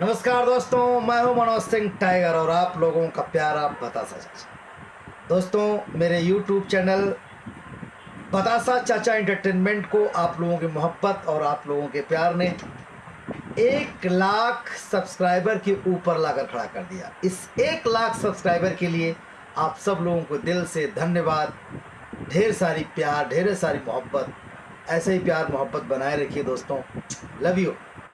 नमस्कार दोस्तों, मैं हूँ मनोज सिंह टाइगर और आप लोगों का प्यारा बतासा चाचा। दोस्तों, मेरे यूट्यूब चैनल बतासा चाचा एंटरटेनमेंट को आप लोगों की मोहब्बत और आप लोगों के प्यार ने एक लाख सब्सक्राइबर के ऊपर लाकर खड़ा कर दिया। इस एक लाख सब्सक्राइबर के लिए आप सब लोगों को दिल से धन्यवाद। ढेर सारी प्यार, ढेर सारी मोहब्बत, ऐसे ही प्यार मोहब्बत बनाए रखिए दोस्तों। Love you